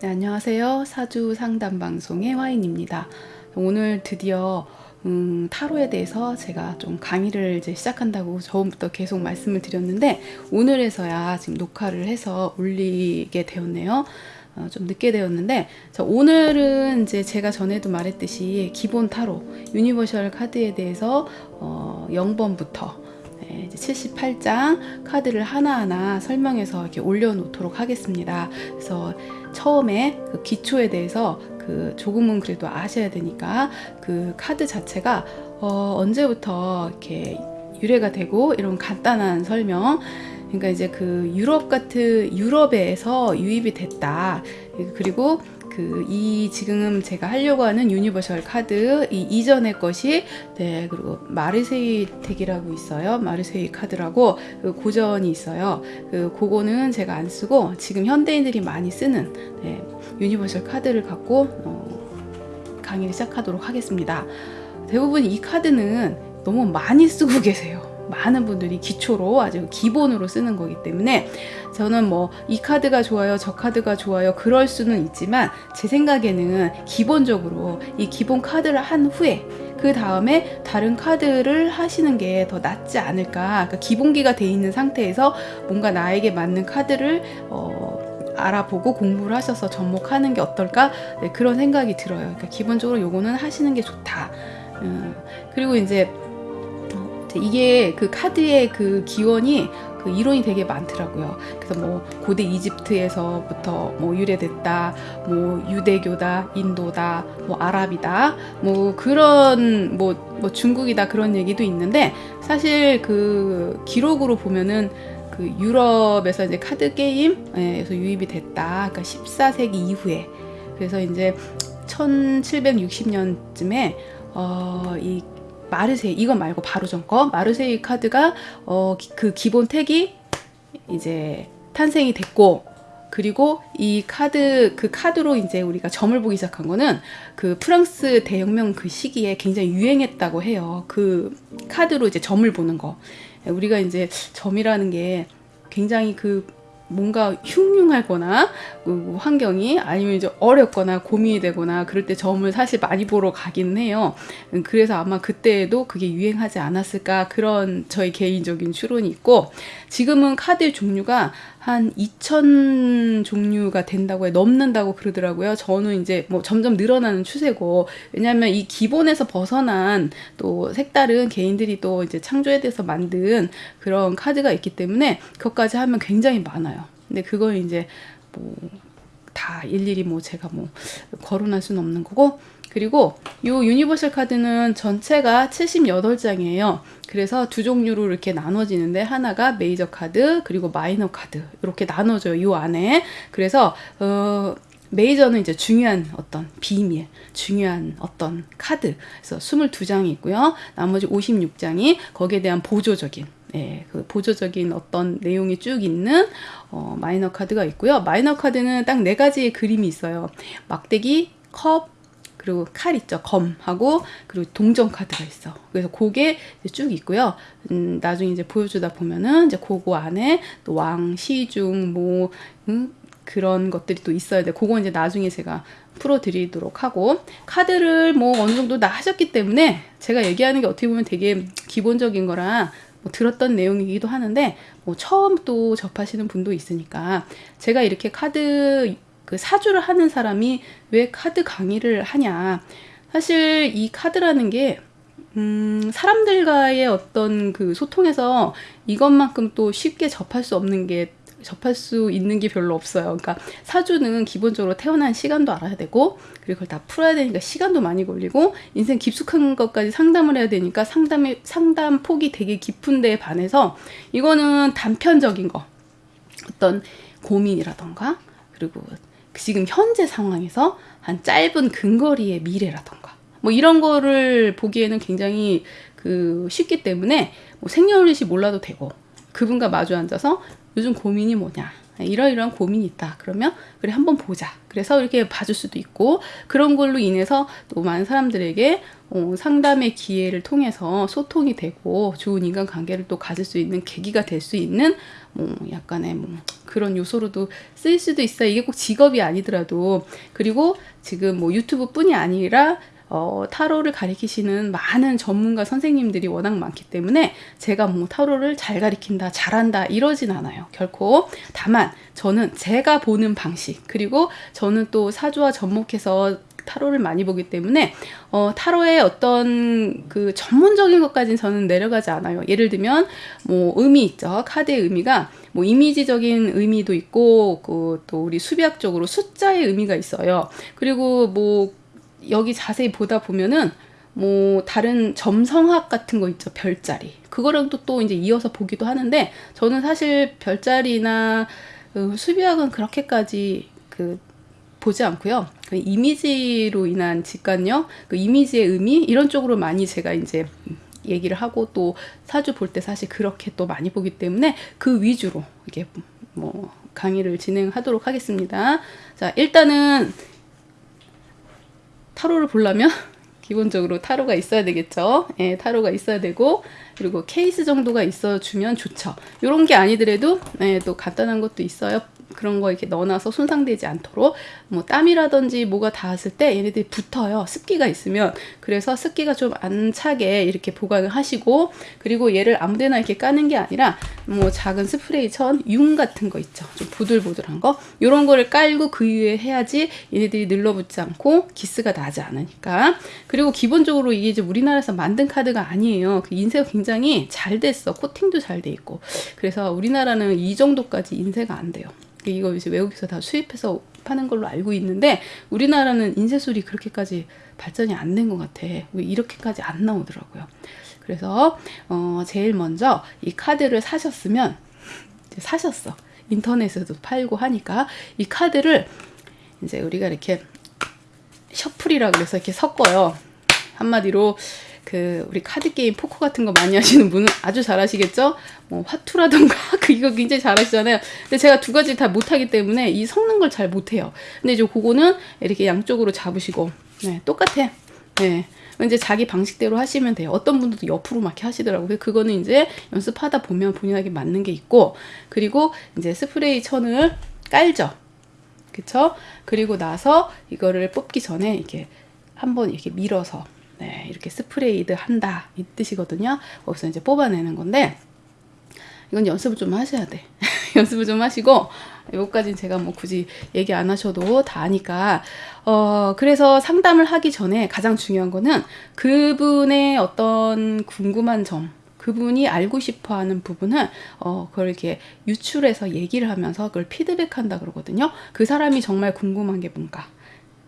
네, 안녕하세요. 사주 상담 방송의 화인입니다. 오늘 드디어 음, 타로에 대해서 제가 좀 강의를 이제 시작한다고 처음부터 계속 말씀을 드렸는데 오늘에서야 지금 녹화를 해서 올리게 되었네요. 어, 좀 늦게 되었는데 자, 오늘은 이제 제가 전에도 말했듯이 기본 타로 universal 카드에 대해서 어, 0번부터 네, 78장 카드를 하나하나 설명해서 이렇게 올려놓도록 하겠습니다. 그래서 처음에 그 기초에 대해서 그 조금은 그래도 아셔야 되니까 그 카드 자체가 어 언제부터 이렇게 유래가 되고 이런 간단한 설명 그러니까 이제 그 유럽 같은 유럽에서 유입이 됐다 그리고 그 이 지금 제가 하려고 하는 universal 카드 이 이전의 것이 네 그리고 마르세이 deck이라고 있어요. 마르세이 카드라고 그 고전이 있어요. 그 그거는 제가 안 쓰고 지금 현대인들이 많이 쓰는 네, universal 카드를 갖고 어, 강의를 시작하도록 하겠습니다. 대부분 이 카드는 너무 많이 쓰고 계세요 많은 분들이 기초로 아주 기본으로 쓰는 거기 때문에 저는 뭐 이 카드가 좋아요 저 카드가 좋아요 그럴 수는 있지만 제 생각에는 기본적으로 이 기본 카드를 한 후에 그 다음에 다른 카드를 하시는 게 더 낫지 않을까. 그러니까 기본기가 돼 있는 상태에서 뭔가 나에게 맞는 카드를 어, 알아보고 공부를 하셔서 접목하는 게 어떨까? 네, 그런 생각이 들어요. 그러니까 기본적으로 요거는 하시는 게 좋다. 음, 그리고 이제 이게 그 카드의 그 기원이 그 이론이 되게 많더라고요. 그래서 뭐 고대 이집트에서부터 뭐 유래됐다, 뭐 유대교다, 인도다, 뭐 아랍이다, 뭐 그런 뭐, 뭐 중국이다 그런 얘기도 있는데 사실 그 기록으로 보면은 그 유럽에서 이제 카드 게임에서 유입이 됐다. 그러니까 14세기 이후에 그래서 이제 1760년쯤에 어, 이 마르세이 이건 말고 바로 전거 마르세이 카드가 어, 그 기본 택이 이제 탄생이 됐고 그리고 이 카드 그 카드로 이제 우리가 점을 보기 시작한 거는 그 프랑스 대혁명 그 시기에 굉장히 유행했다고 해요. 그 카드로 이제 점을 보는 거. 우리가 이제 점이라는 게 굉장히 그 뭔가 흉흉하거나 그 환경이 아니면 이제 어렵거나 고민이 되거나 그럴 때 점을 사실 많이 보러 가긴 해요. 음, 그래서 아마 그때에도 그게 유행하지 않았을까 그런 저희 개인적인 추론이 있고 지금은 카드 종류가 한 2천 종류가 된다고 해 넘는다고 그러더라고요. 저는 이제 뭐 점점 늘어나는 추세고 왜냐하면 이 기본에서 벗어난 또 색다른 개인들이 또 이제 창조에 대해서 만든 그런 카드가 있기 때문에 그것까지 하면 굉장히 많아요. 근데 그걸 이제 뭐 다 일일이 뭐 제가 뭐 거론할 수는 없는 거고 그리고 이 universal 카드는 전체가 78장이에요. 그래서 두 종류로 이렇게 나눠지는데 하나가 메이저 카드 그리고 마이너 카드 이렇게 나눠져요. 이 안에. 그래서 어 메이저는 이제 중요한 어떤 비밀, 중요한 어떤 카드. 그래서 22장이 있고요. 나머지 56장이 거기에 대한 보조적인 네, 그 보조적인 어떤 내용이 쭉 있는 어, 마이너 카드가 있고요. 마이너 카드는 딱 네 가지의 그림이 있어요. 막대기, 컵, 그리고 칼 있죠. 검하고 그리고 동전 카드가 있어. 그래서 그게 쭉 있고요. 음, 나중에 이제 보여주다 보면은 이제 그거 안에 또 왕, 시중 뭐 음, 그런 것들이 또 있어야 돼. 그거 이제 나중에 제가 풀어 드리도록 하고. 카드를 뭐 어느 정도 다 하셨기 때문에 제가 얘기하는 게 어떻게 보면 되게 기본적인 거라 뭐 들었던 내용이기도 하는데 뭐 처음 또 접하시는 분도 있으니까 제가 이렇게 카드 그 사주를 하는 사람이 왜 카드 강의를 하냐. 사실 이 카드라는 게 음, 사람들과의 어떤 그 소통에서 이것만큼 또 쉽게 접할 수 없는 게 접할 수 있는 게 별로 없어요. 그러니까 사주는 기본적으로 태어난 시간도 알아야 되고 그리고 그걸 다 풀어야 되니까 시간도 많이 걸리고 인생 깊숙한 것까지 상담을 해야 되니까 상담의 상담 폭이 되게 깊은 데에 반해서 이거는 단편적인 거 어떤 고민이라던가 그리고 지금 현재 상황에서 한 짧은 근거리의 미래라던가 뭐 이런 거를 보기에는 굉장히 그 쉽기 때문에 뭐 생년월일이 몰라도 되고 그분과 마주 앉아서 요즘 고민이 뭐냐 이러이러한 고민이 있다. 그러면 그래 한번 보자. 그래서 이렇게 봐줄 수도 있고 그런 걸로 인해서 또 많은 사람들에게 어, 상담의 기회를 통해서 소통이 되고 좋은 인간관계를 또 가질 수 있는 계기가 될 수 있는 뭐 약간의 뭐 그런 요소로도 쓰일 수도 있어요. 이게 꼭 직업이 아니더라도 그리고 지금 뭐 유튜브뿐이 아니라 어, 타로를 가리키시는 많은 전문가 선생님들이 워낙 많기 때문에 제가 뭐 타로를 잘 가리킨다, 잘한다 이러진 않아요. 결코. 다만 저는 제가 보는 방식 그리고 저는 또 사주와 접목해서 타로를 많이 보기 때문에 어, 타로의 어떤 그 전문적인 것까지는 저는 내려가지 않아요. 예를 들면 뭐 의미 있죠. 카드의 의미가 뭐 이미지적인 의미도 있고 그 또 우리 수비학적으로 숫자의 의미가 있어요. 그리고 뭐 여기 자세히 보다 보면은 뭐 다른 점성학 같은 거 있죠 별자리 그거랑 또, 또 이제 이어서 보기도 하는데 저는 사실 별자리나 그 수비학은 그렇게까지 그 보지 않고요 그 이미지로 인한 직관력 그 이미지의 의미 이런 쪽으로 많이 제가 이제 얘기를 하고 또 사주 볼 때 사실 그렇게 또 많이 보기 때문에 그 위주로 이게 뭐 강의를 진행하도록 하겠습니다 자 일단은 타로를 보려면 기본적으로 타로가 있어야 되겠죠. 예, 타로가 있어야 되고 그리고 케이스 정도가 있어 주면 좋죠. 이런 게 아니더라도 예, 또 간단한 것도 있어요. 그런 거 이렇게 넣어놔서 손상되지 않도록 뭐 땀이라든지 뭐가 닿았을 때 얘네들이 붙어요. 습기가 있으면 그래서 습기가 좀 안 차게 이렇게 보관을 하시고 그리고 얘를 아무데나 이렇게 까는 게 아니라 뭐 작은 스프레이 천, 융 같은 거 있죠. 좀 보들보들한 거 이런 거를 깔고 그 위에 해야지 얘네들이 늘러붙지 않고 기스가 나지 않으니까 그리고 기본적으로 이게 이제 우리나라에서 만든 카드가 아니에요. 그 인쇄가 굉장히 잘 됐어. 코팅도 잘 돼 있고 그래서 우리나라는 이 정도까지 인쇄가 안 돼요. 이거 이제 외국에서 다 수입해서 파는 걸로 알고 있는데 우리나라는 인쇄술이 그렇게까지 발전이 안 된 것 같아. 왜 이렇게까지 안 나오더라고요. 그래서 어 제일 먼저 이 카드를 사셨으면 사셨어. 인터넷에도 팔고 하니까 이 카드를 이제 우리가 이렇게 셔플이라 그래서 이렇게 섞어요. 한마디로 그 우리 카드 게임 포커 같은 거 많이 하시는 분은 아주 잘하시겠죠? 뭐 화투라던가 그 이거 굉장히 잘하시잖아요. 근데 제가 두 가지 다 못하기 때문에 이 섞는 걸 잘 못해요. 근데 이제 그거는 이렇게 양쪽으로 잡으시고 네, 똑같아. 네. 이제 자기 방식대로 하시면 돼요. 어떤 분들도 옆으로 막 하시더라고요. 그거는 이제 연습하다 보면 본인에게 맞는 게 있고, 그리고 이제 스프레이 천을 깔죠. 그쵸? 그리고 나서 이거를 뽑기 전에 이렇게 한번 이렇게 밀어서 네, 이렇게 스프레이드 한다 이 뜻이거든요. 거기서 이제 뽑아내는 건데 이건 연습을 좀 하셔야 돼. 연습을 좀 하시고 여기까지는 제가 뭐 굳이 얘기 안 하셔도 다 아니까 어 그래서 상담을 하기 전에 가장 중요한 거는 그분의 어떤 궁금한 점 그분이 알고 싶어 하는 부분을 어 그걸 이렇게 유출해서 얘기를 하면서 그걸 피드백한다 그러거든요. 그 사람이 정말 궁금한 게 뭔가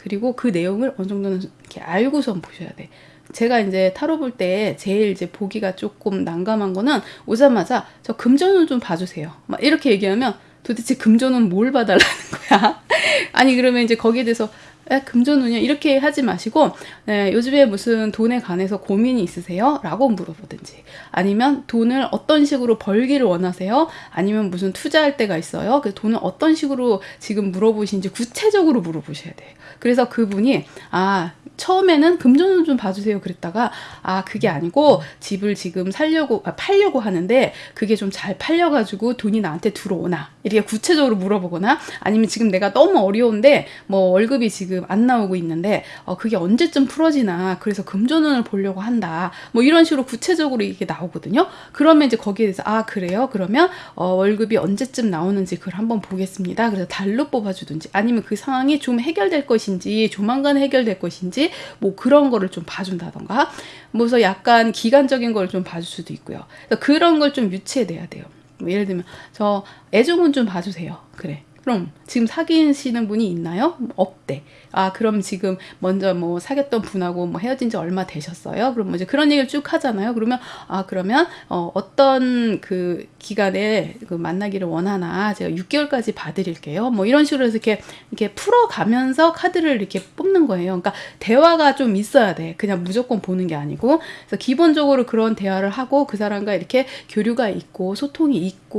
그리고 그 내용을 어느 정도는 이렇게 알고선 보셔야 돼. 제가 이제 타로 볼 때 제일 이제 보기가 조금 난감한 거는 오자마자 저 금전운 좀 봐주세요. 막 이렇게 얘기하면 도대체 금전운 뭘 봐달라는 거야? 아니 그러면 이제 거기에 대해서 에, 금전운이야 이렇게 하지 마시고 에, 요즘에 무슨 돈에 관해서 고민이 있으세요? 라고 물어보든지 아니면 돈을 어떤 식으로 벌기를 원하세요? 아니면 무슨 투자할 때가 있어요? 그 돈을 어떤 식으로 지금 물어보시는지 구체적으로 물어보셔야 돼요. 그래서 그분이 아 처음에는 금전운 좀 봐주세요 그랬다가 아 그게 아니고 집을 지금 살려고 아, 팔려고 하는데 그게 좀 잘 팔려가지고 돈이 나한테 들어오나 이렇게 구체적으로 물어보거나 아니면 지금 내가 너무 어려운데 뭐 월급이 지금 안 나오고 있는데 어 그게 언제쯤 풀어지나 그래서 금전운을 보려고 한다 뭐 이런 식으로 구체적으로 이게 나오거든요 그러면 이제 거기에 대해서 아 그래요 그러면 어 월급이 언제쯤 나오는지 그걸 한번 보겠습니다 그래서 달로 뽑아주든지 아니면 그 상황이 좀 해결될 것인지 조만간 해결될 것인지 뭐 그런 거를 좀 봐준다던가 뭐서 약간 기간적인 걸 좀 봐줄 수도 있고요. 그런 걸 좀 유치해 내야 돼요. 뭐 예를 들면 저 애정은 좀 봐주세요. 그래. 그럼 지금 사귀시는 분이 있나요? 없대. 아, 그럼 지금 먼저 뭐 사귀었던 분하고 뭐 헤어진 지 얼마 되셨어요? 그럼 뭐 이제 그런 얘기를 쭉 하잖아요. 그러면 아, 그러면 어, 어떤 그 기간에 그 만나기를 원하나 제가 6개월까지 봐드릴게요. 뭐 이런 식으로 해서 이렇게 이렇게 풀어가면서 카드를 이렇게 뽑는 거예요. 그러니까 대화가 좀 있어야 돼. 그냥 무조건 보는 게 아니고. 그래서 기본적으로 그런 대화를 하고 그 사람과 이렇게 교류가 있고 소통이 있고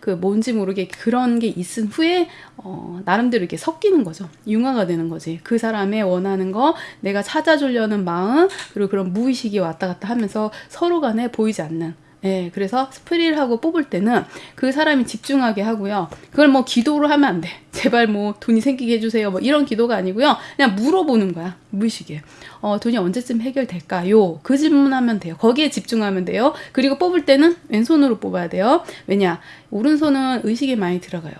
그 뭔지 모르게 그런 게 있은 후에 어, 나름대로 이렇게 섞이는 거죠. 융화가 되는 거지. 그 사람의 원하는 거, 내가 찾아주려는 마음, 그리고 그런 무의식이 왔다 갔다 하면서 서로 간에 보이지 않는 예, 그래서 스프리를 하고 뽑을 때는 그 사람이 집중하게 하고요. 그걸 뭐 기도로 하면 안 돼. 제발 뭐 돈이 생기게 해주세요. 뭐 이런 기도가 아니고요. 그냥 물어보는 거야. 무의식에. 어, 돈이 언제쯤 해결될까요? 그 질문하면 돼요. 거기에 집중하면 돼요. 그리고 뽑을 때는 왼손으로 뽑아야 돼요. 왜냐? 오른손은 의식에 많이 들어가요.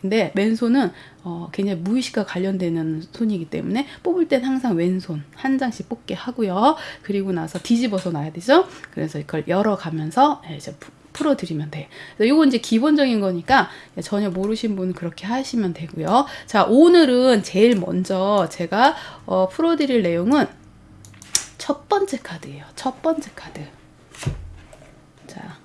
근데 맨손은 어, 굉장히 무의식과 관련되는 손이기 때문에 뽑을 땐 항상 왼손 한 장씩 뽑게 하고요. 그리고 나서 뒤집어서 놔야 되죠. 그래서 이걸 열어가면서 예, 이제 풀어드리면 돼. 이건 이제 기본적인 거니까 전혀 모르신 분은 그렇게 하시면 되고요. 자, 오늘은 제일 먼저 제가 어, 풀어드릴 내용은 첫 번째 카드예요. 첫 번째 카드. 자,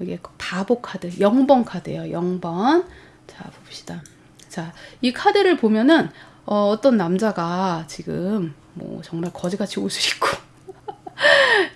여기 바보 카드, 0번 카드예요. 0번. 자, 봅시다. 자, 이 카드를 보면은 어, 어떤 남자가 지금 뭐 정말 거지같이 옷을 입고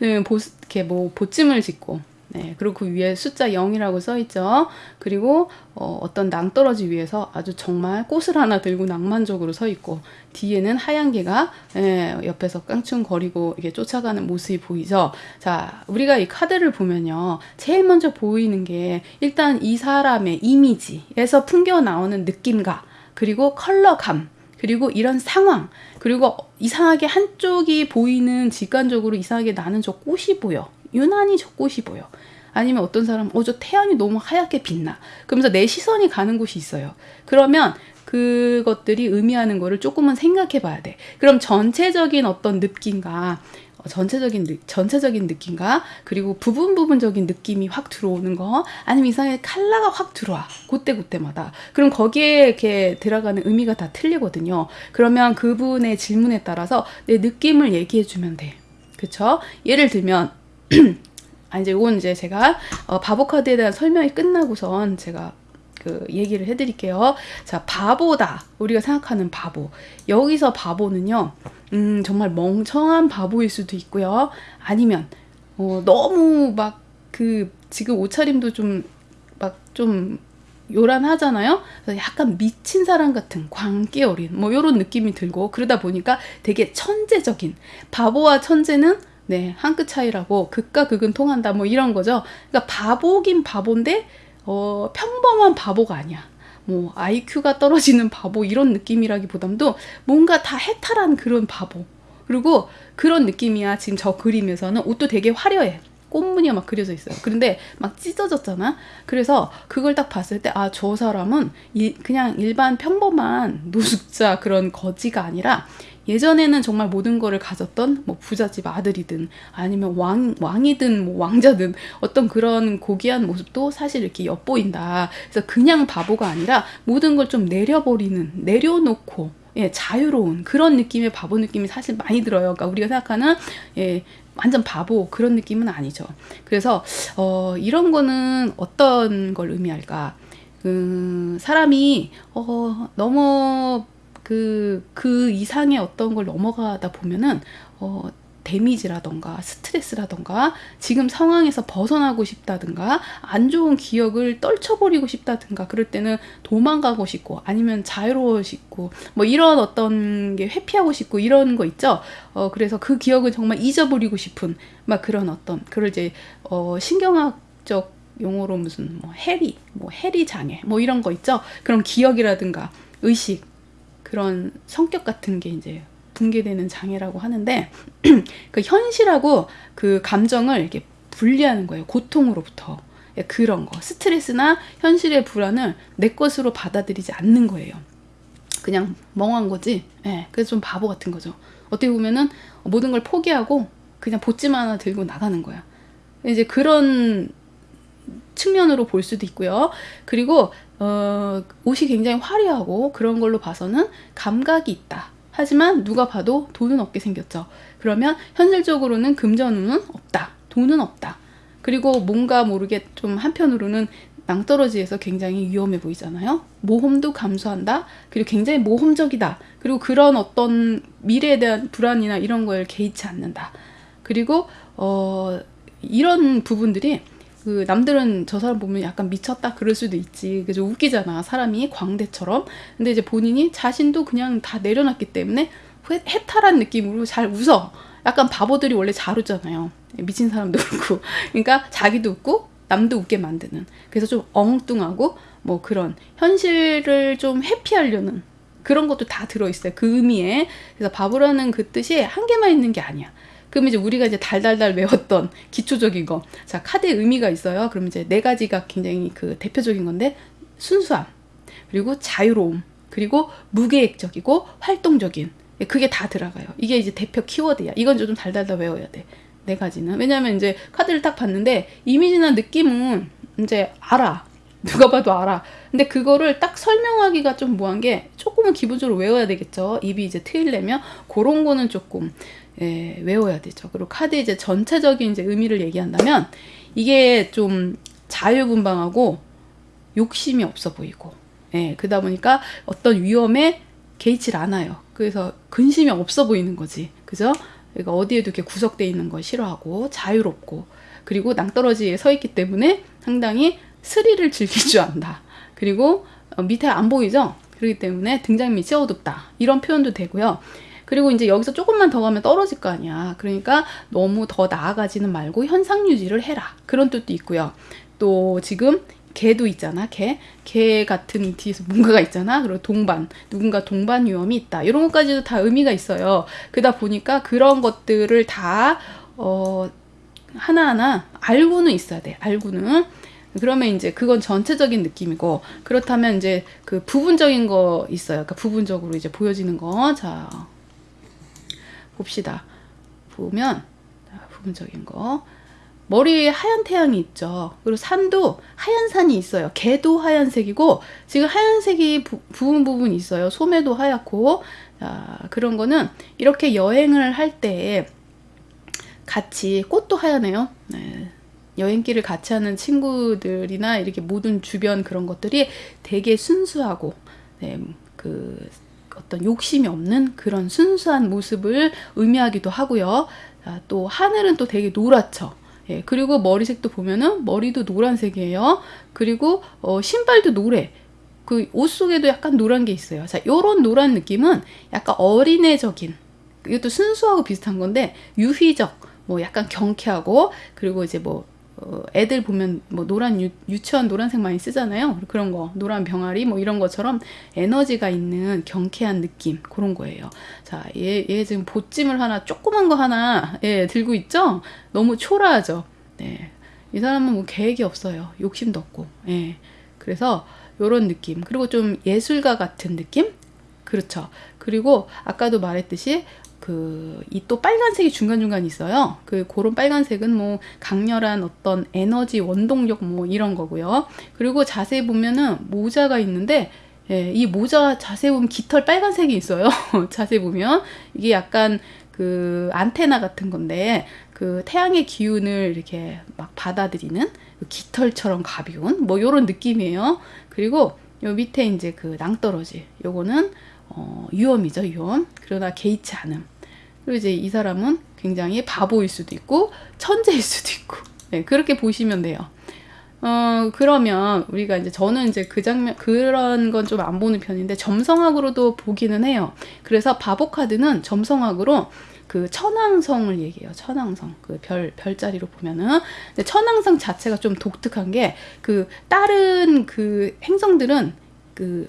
네, 보, 이렇게 뭐 보찜을 짓고 네, 그리고 그 위에 숫자 0이라고 써 있죠. 그리고 어, 어떤 낭떠러지 위에서 아주 정말 꽃을 하나 들고 낭만적으로 서 있고 뒤에는 하얀 개가 예, 옆에서 깡충거리고 이게 쫓아가는 모습이 보이죠. 자, 우리가 이 카드를 보면요. 제일 먼저 보이는 게 일단 이 사람의 이미지에서 풍겨 나오는 느낌과 그리고 컬러감 그리고 이런 상황 그리고 이상하게 한쪽이 보이는 직관적으로 이상하게 나는 저 꽃이 보여. 유난히 저 꽃이 보여. 아니면 어떤 사람은 어저 태양이 너무 하얗게 빛나. 그러면서 내 시선이 가는 곳이 있어요. 그러면 그것들이 의미하는 거를 조금은 생각해 봐야 돼. 그럼 전체적인 어떤 느낌과 어, 전체적인 전체적인 느낌과 그리고 부분 부분적인 느낌이 확 들어오는 거 아니면 이상하게 칼라가 확 들어와 그때 그때마다 그럼 거기에 이렇게 들어가는 의미가 다 틀리거든요 그러면 그분의 질문에 따라서 내 느낌을 얘기해 주면 돼 그쵸 예를 들면 아, 이제 이건 이제 제가 어, 바보 카드에 대한 설명이 끝나고선 제가 그 얘기를 해드릴게요. 자, 바보다. 우리가 생각하는 바보. 여기서 바보는요, 음, 정말 멍청한 바보일 수도 있고요. 아니면, 어, 너무 막 그, 지금 옷차림도 좀, 막 좀, 요란하잖아요. 약간 미친 사람 같은 광기 어린 뭐 이런 느낌이 들고 그러다 보니까 되게 천재적인 바보와 천재는 네, 한 끗 차이라고 극과 극은 통한다 뭐 이런 거죠. 그러니까 바보긴 바본데 어, 평범한 바보가 아니야. 뭐 IQ가 떨어지는 바보 이런 느낌이라기보담도 뭔가 다 해탈한 그런 바보. 그리고 그런 느낌이야. 지금 저 그림에서는 옷도 되게 화려해. 꽃무늬가 막 그려져 있어요. 그런데 막 찢어졌잖아. 그래서 그걸 딱 봤을 때, 아, 저 사람은 이, 그냥 일반 평범한 노숙자 그런 거지가 아니라 예전에는 정말 모든 거를 가졌던 뭐 부잣집 아들이든 아니면 왕, 왕이든 뭐 왕자든 어떤 그런 고귀한 모습도 사실 이렇게 엿보인다. 그래서 그냥 바보가 아니라 모든 걸 좀 내려버리는, 내려놓고 예, 자유로운 그런 느낌의 바보 느낌이 사실 많이 들어요. 그러니까 우리가 생각하는 예, 완전 바보 그런 느낌은 아니죠. 그래서 어, 이런 거는 어떤 걸 의미할까? 그 사람이 어, 너무 그, 그 이상의 어떤 걸 넘어가다 보면은, 어, 데미지라던가 스트레스라던가 지금 상황에서 벗어나고 싶다든가 안 좋은 기억을 떨쳐버리고 싶다든가 그럴 때는 도망가고 싶고 아니면 자유로워 싶고 뭐 이런 어떤 게 회피하고 싶고 이런 거 있죠? 어 그래서 그 기억을 정말 잊어버리고 싶은 막 그런 어떤 그걸 이제 어 신경학적 용어로 무슨 뭐 해리 뭐 해리 장애 뭐 이런 거 있죠? 그런 기억이라든가 의식 그런 성격 같은 게 이제 붕괴되는 장애라고 하는데 그 현실하고 그 감정을 이렇게 분리하는 거예요. 고통으로부터. 예, 그런 거. 스트레스나 현실의 불안을 내 것으로 받아들이지 않는 거예요. 그냥 멍한 거지. 예, 그래서 좀 바보 같은 거죠. 어떻게 보면은 모든 걸 포기하고 그냥 보찜 하나 들고 나가는 거야. 이제 그런 측면으로 볼 수도 있고요. 그리고 어, 옷이 굉장히 화려하고 그런 걸로 봐서는 감각이 있다. 하지만 누가 봐도 돈은 없게 생겼죠. 그러면 현실적으로는 금전운은 없다. 돈은 없다. 그리고 뭔가 모르게 좀 한편으로는 낭떠러지에서 굉장히 위험해 보이잖아요. 모험도 감수한다. 그리고 굉장히 모험적이다. 그리고 그런 어떤 미래에 대한 불안이나 이런 걸 개의치 않는다. 그리고 어 이런 부분들이 그 남들은 저 사람 보면 약간 미쳤다 그럴 수도 있지. 그죠 웃기잖아. 사람이 광대처럼. 근데 이제 본인이 자신도 그냥 다 내려놨기 때문에 해탈한 느낌으로 잘 웃어. 약간 바보들이 원래 잘 웃잖아요. 미친 사람도 그렇고. 그러니까 자기도 웃고 남도 웃게 만드는. 그래서 좀 엉뚱하고 뭐 그런 현실을 좀 회피하려는 그런 것도 다 들어있어요. 그 의미에. 그래서 바보라는 그 뜻이 한 개만 있는 게 아니야. 그럼 이제 우리가 이제 달달달 외웠던 기초적인 거. 자, 카드의 의미가 있어요. 그럼 이제 네 가지가 굉장히 그 대표적인 건데, 순수함, 그리고 자유로움, 그리고 무계획적이고 활동적인. 예, 그게 다 들어가요. 이게 이제 대표 키워드야. 이건 좀 달달달 외워야 돼. 네 가지는. 왜냐면 이제 카드를 딱 봤는데, 이미지나 느낌은 이제 알아. 누가 봐도 알아. 근데 그거를 딱 설명하기가 좀 뭐한 게 조금은 기본적으로 외워야 되겠죠. 입이 이제 트일려면 그런 거는 조금 예, 외워야 되죠. 그리고 카드 이제 전체적인 이제 의미를 얘기한다면 이게 좀 자유분방하고 욕심이 없어 보이고 예, 그러다 보니까 어떤 위험에 개의치 않아요. 그래서 근심이 없어 보이는 거지. 그죠? 그러니까 어디에도 이렇게 구석돼 있는 걸 싫어하고 자유롭고 그리고 낭떠러지에 서 있기 때문에 상당히 스릴을 즐길 줄 안다. 그리고 어, 밑에 안 보이죠? 그렇기 때문에 등장 밑이 어둡다. 이런 표현도 되고요. 그리고 이제 여기서 조금만 더 가면 떨어질 거 아니야. 그러니까 너무 더 나아가지는 말고 현상 유지를 해라. 그런 뜻도 있고요. 또 지금 개도 있잖아. 개. 개 같은 뒤에서 뭔가가 있잖아. 그리고 동반. 누군가 동반 위험이 있다. 이런 것까지도 다 의미가 있어요. 그러다 보니까 그런 것들을 다, 어, 하나하나 알고는 있어야 돼. 알고는. 그러면 이제 그건 전체적인 느낌이고 그렇다면 이제 그 부분적인 거 있어요. 그러니까 부분적으로 이제 보여지는 거. 자, 봅시다. 보면 부분적인 거. 머리에 하얀 태양이 있죠. 그리고 산도 하얀 산이 있어요. 개도 하얀색이고 지금 하얀색이 부, 부분 부분 있어요. 소매도 하얗고 자, 그런 거는 이렇게 여행을 할 때 같이 꽃도 하얗네요. 네. 여행길을 같이 하는 친구들이나 이렇게 모든 주변 그런 것들이 되게 순수하고 네, 그 어떤 욕심이 없는 그런 순수한 모습을 의미하기도 하고요. 아, 또 하늘은 또 되게 노랗죠. 예, 그리고 머리색도 보면은 머리도 노란색이에요. 그리고 어, 신발도 노래. 그 옷 속에도 약간 노란 게 있어요. 자, 요런 노란 느낌은 약간 어린애적인 이것도 순수하고 비슷한 건데 유희적 뭐 약간 경쾌하고 그리고 이제 뭐 어, 애들 보면 뭐 노란 유, 유치원 노란색 많이 쓰잖아요. 그런 거 노란 병아리 뭐 이런 것처럼 에너지가 있는 경쾌한 느낌 그런 거예요. 자, 얘, 얘 지금 보찜을 하나 조그만 거 하나 예, 들고 있죠. 너무 초라하죠. 네, 이 사람은 뭐 계획이 없어요. 욕심도 없고. 예, 그래서 요런 느낌 그리고 좀 예술가 같은 느낌 그렇죠. 그리고 아까도 말했듯이 그 이 또 빨간색이 중간중간 있어요. 그 그런 빨간색은 뭐 강렬한 어떤 에너지 원동력 뭐 이런 거고요. 그리고 자세히 보면은 모자가 있는데 예, 이 모자 자세히 보면 깃털 빨간색이 있어요. 자세히 보면 이게 약간 그 안테나 같은 건데 그 태양의 기운을 이렇게 막 받아들이는 그 깃털처럼 가벼운 뭐 요런 느낌이에요. 그리고 요 밑에 이제 그 낭떠러지 요거는 어, 유험이죠 유험 그러나 개의치 않음 그리고 이제 이 사람은 굉장히 바보일 수도 있고 천재일 수도 있고 네, 그렇게 보시면 돼요. 어 그러면 우리가 이제 저는 이제 그 장면 그런 건 좀 안 보는 편인데 점성학으로도 보기는 해요. 그래서 바보 카드는 점성학으로 그 천왕성을 얘기해요. 천왕성 그 별 별자리로 보면은 근데 천왕성 자체가 좀 독특한 게 그 다른 그 행성들은 그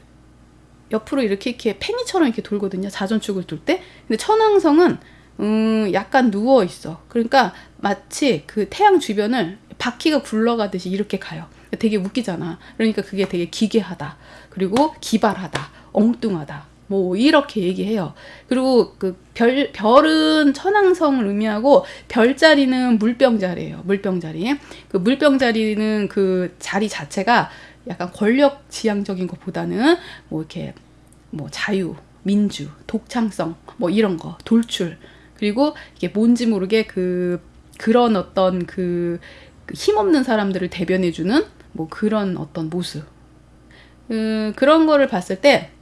옆으로 이렇게 이렇게 팽이처럼 이렇게 돌거든요. 자전축을 돌 때. 근데 천왕성은 음, 약간 누워 있어. 그러니까 마치 그 태양 주변을 바퀴가 굴러가듯이 이렇게 가요. 되게 웃기잖아. 그러니까 그게 되게 기괴하다. 그리고 기발하다. 엉뚱하다. 뭐 이렇게 얘기해요. 그리고 그 별 별은 천왕성을 의미하고 별자리는 물병자리예요. 물병자리. 그 물병자리는 그 자리 자체가 약간 권력 지향적인 것보다는 뭐 이렇게 뭐 자유, 민주, 독창성 뭐 이런 거, 돌출 그리고 이게 뭔지 모르게 그 그런 어떤 그, 그 힘없는 사람들을 대변해주는 뭐 그런 어떤 모습. 음, 그런 거를 봤을 때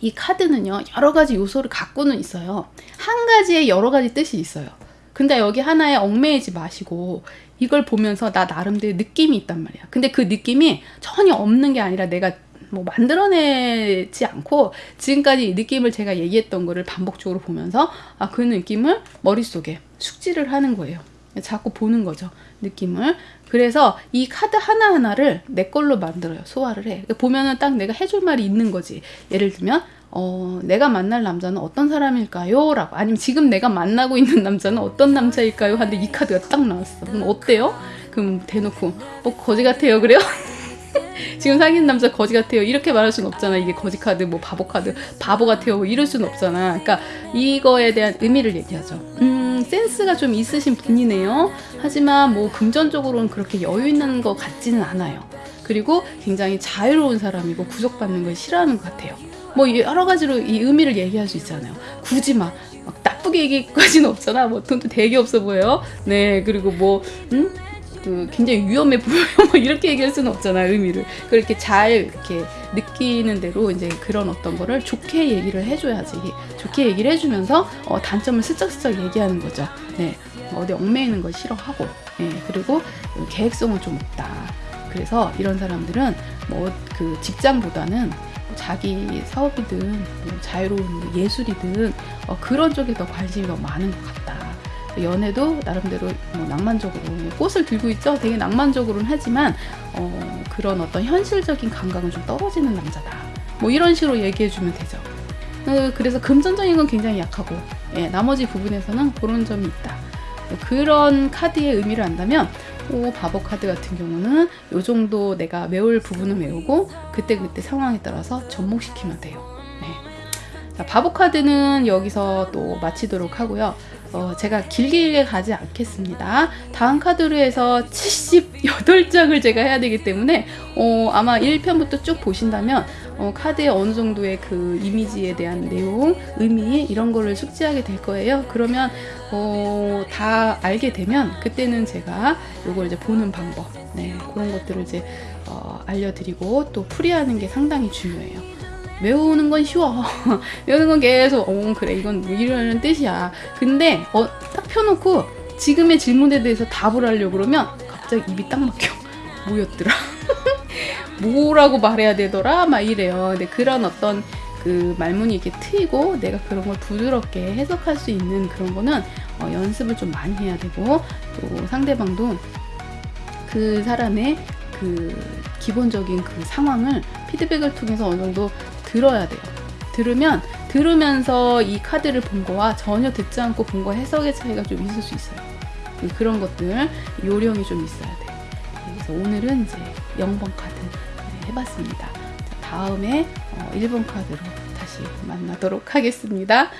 이 카드는요 여러 가지 요소를 갖고는 있어요. 한 가지에 여러 가지 뜻이 있어요. 근데 여기 하나에 얽매이지 마시고 이걸 보면서 나 나름대로 느낌이 있단 말이야. 근데 그 느낌이 전혀 없는 게 아니라 내가 뭐 만들어내지 않고 지금까지 이 느낌을 제가 얘기했던 거를 반복적으로 보면서 아 그 느낌을 머릿속에 숙지를 하는 거예요. 자꾸 보는 거죠. 느낌을. 그래서 이 카드 하나하나를 내 걸로 만들어요. 소화를 해. 보면은 딱 내가 해줄 말이 있는 거지. 예를 들면, 어, 내가 만날 남자는 어떤 사람일까요? 라고. 아니면 지금 내가 만나고 있는 남자는 어떤 남자일까요? 하는데 이 카드가 딱 나왔어. 그럼 어때요? 그럼 대놓고, 어, 거지 같아요. 그래요? 지금 사귀는 남자 거지 같아요. 이렇게 말할 수는 없잖아. 이게 거지 카드, 뭐 바보 카드, 바보 같아요. 뭐 이럴 수는 없잖아. 그러니까 이거에 대한 의미를 얘기하죠. 음, 센스가 좀 있으신 분이네요. 하지만 뭐 금전적으로는 그렇게 여유 있는 것 같지는 않아요. 그리고 굉장히 자유로운 사람이고 구속받는 걸 싫어하는 것 같아요. 뭐 여러 가지로 이 의미를 얘기할 수 있잖아요. 굳이 막, 막 나쁘게 얘기까지는 없잖아. 뭐 돈도 되게 없어 보여요. 네, 그리고 뭐 음? 그 굉장히 위험해 보여요. 뭐 이렇게 얘기할 수는 없잖아 의미를. 그렇게 잘 이렇게 느끼는 대로 이제 그런 어떤 거를 좋게 얘기를 해줘야지. 좋게 얘기를 해주면서 어, 단점을 슬쩍슬쩍 얘기하는 거죠. 네, 어디 얽매이는 걸 싫어하고, 네, 그리고 계획성은 좀 없다. 그래서 이런 사람들은 뭐 그 직장보다는 자기 사업이든 뭐 자유로운 예술이든 어, 그런 쪽에 더 관심이 더 많은 것 같다. 연애도 나름대로 뭐 낭만적으로 꽃을 들고 있죠. 되게 낭만적으로는 하지만 어, 그런 어떤 현실적인 감각은 좀 떨어지는 남자다. 뭐 이런 식으로 얘기해주면 되죠. 어, 그래서 금전적인 건 굉장히 약하고 예, 나머지 부분에서는 그런 점이 있다. 그런 카드의 의미를 안다면 오, 바보 카드 같은 경우는 요 정도 내가 외울 부분은 외우고 그때 그때 상황에 따라서 접목시키면 돼요. 네. 자, 바보 카드는 여기서 또 마치도록 하고요. 어, 제가 길게 가지 않겠습니다. 다음 카드로 해서 78장을 제가 해야 되기 때문에 어, 아마 1편부터 쭉 보신다면 어, 카드의 어느 정도의 그 이미지에 대한 내용, 의미 이런 거를 숙지하게 될 거예요. 그러면 어, 다 알게 되면 그때는 제가 요걸 이제 보는 방법, 네, 그런 것들을 이제 어, 알려드리고 또 풀이하는 게 상당히 중요해요. 외우는 건 쉬워. 외우는 건 계속, 어, 그래, 이건 뭐 이러는 뜻이야. 근데, 어, 딱 펴놓고 지금의 질문에 대해서 답을 하려고 그러면 갑자기 입이 딱 막혀. 뭐였더라? 뭐라고 말해야 되더라? 막 이래요. 근데 그런 어떤 그 말문이 이렇게 트이고 내가 그런 걸 부드럽게 해석할 수 있는 그런 거는 어, 연습을 좀 많이 해야 되고 또 상대방도 그 사람의 그 기본적인 그 상황을 피드백을 통해서 어느 정도 들어야 돼요. 들으면 들으면서 이 카드를 본 거와 전혀 듣지 않고 본 거 해석의 차이가 좀 있을 수 있어요. 그- 그런 것들 요령이 좀 있어야 돼. 그래서 오늘은 이제 0번 카드 네, 해봤습니다. 자, 다음에 어, 1번 카드로 다시 만나도록 하겠습니다. 네.